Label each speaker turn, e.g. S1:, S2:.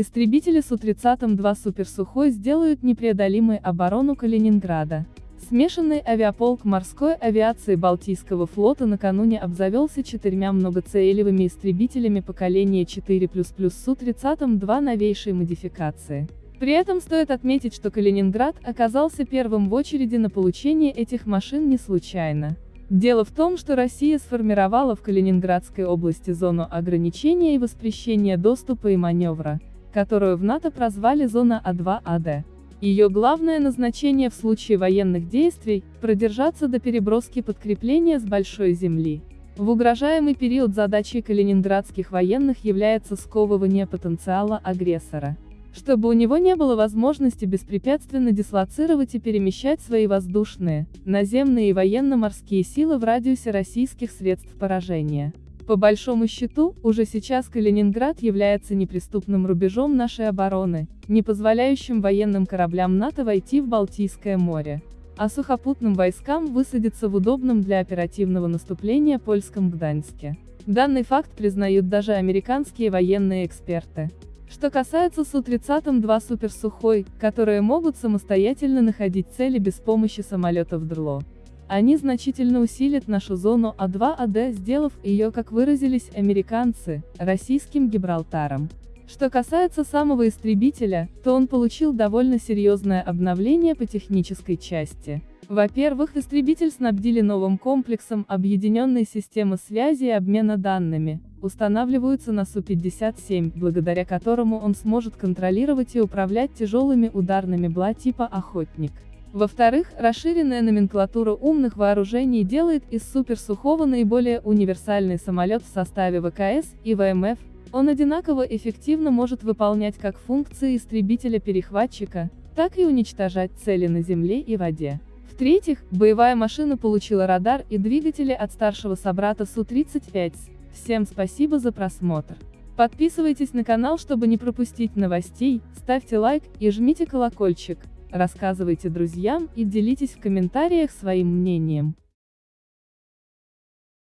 S1: Истребители Су-30-2 «Суперсухой» сделают непреодолимой оборону Калининграда. Смешанный авиаполк морской авиации Балтийского флота накануне обзавелся четырьмя многоцелевыми истребителями поколения 4++ Су-30-2 новейшей модификации. При этом стоит отметить, что Калининград оказался первым в очереди на получение этих машин не случайно. Дело в том, что Россия сформировала в Калининградской области зону ограничения и воспрещения доступа и маневра, которую в НАТО прозвали зона А2АД. Ее главное назначение в случае военных действий – продержаться до переброски подкрепления с Большой Земли. В угрожаемый период задачей калининградских военных является сковывание потенциала агрессора чтобы у него не было возможности беспрепятственно дислоцировать и перемещать свои воздушные, наземные и военно-морские силы в радиусе российских средств поражения. По большому счету, уже сейчас Калининград является неприступным рубежом нашей обороны, не позволяющим военным кораблям НАТО войти в Балтийское море, а сухопутным войскам высадиться в удобном для оперативного наступления польском Гданьске. Данный факт признают даже американские военные эксперты. Что касается Су-30-2 суперсухой, которые могут самостоятельно находить цели без помощи самолетов ДРЛО. Они значительно усилят нашу зону А2АД, сделав ее, как выразились американцы, российским Гибралтаром. Что касается самого истребителя, то он получил довольно серьезное обновление по технической части. Во-первых, истребитель снабдили новым комплексом объединенной системы связи и обмена данными, устанавливаются на Су-57, благодаря которому он сможет контролировать и управлять тяжелыми ударными БЛА типа «Охотник». Во-вторых, расширенная номенклатура умных вооружений делает из суперсухого наиболее универсальный самолет в составе ВКС и ВМФ, он одинаково эффективно может выполнять как функции истребителя-перехватчика, так и уничтожать цели на земле и воде. В-третьих, боевая машина получила радар и двигатели от старшего собрата Су-35. Всем спасибо за просмотр. Подписывайтесь на канал, чтобы не пропустить новостей, ставьте лайк и жмите колокольчик, рассказывайте друзьям и делитесь в комментариях своим мнением.